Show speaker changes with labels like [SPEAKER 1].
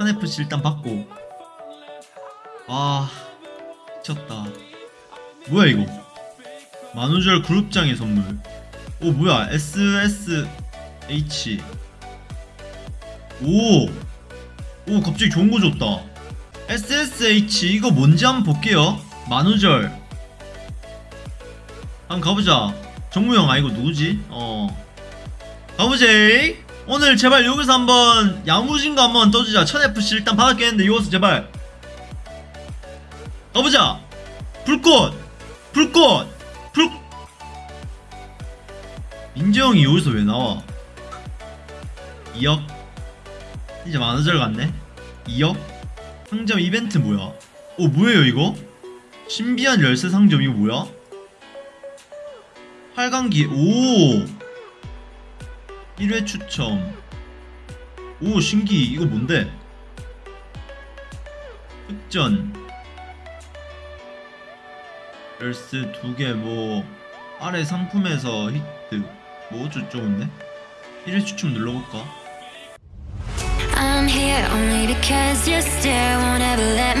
[SPEAKER 1] 천FC 일단 받고. 아 미쳤다. 뭐야 이거? 만우절 그룹장의 선물. 오 뭐야? SSH 오! 오 갑자기 좋은 거 줬다. SSH 이거 뭔지 한번 볼게요. 만우절. 한번 가보자. 정무영 아 이거 누구지? 어. 가보지 오늘 제발 여기서 한번 야무진 거 한번 떠주자. 1000FC 일단 받았겠는데 여기서 제발. 가보자. 불꽃! 불꽃! 불 민재형이 여기서 왜 나와? 2억 이제 만우절 갔네? 2억 상점 이벤트 뭐야? 오 뭐예요 이거? 신비한 열쇠 상점 이거 뭐야? 8강기 오 1회 추첨. 오 신기. 이거 뭔데? 흑전. 열쇠 두개 뭐 아래 상품에서 히트. 뭐 어쩌고저쩌고인데 1회 추첨 눌러볼까?
[SPEAKER 2] I'm here only because you still won't ever let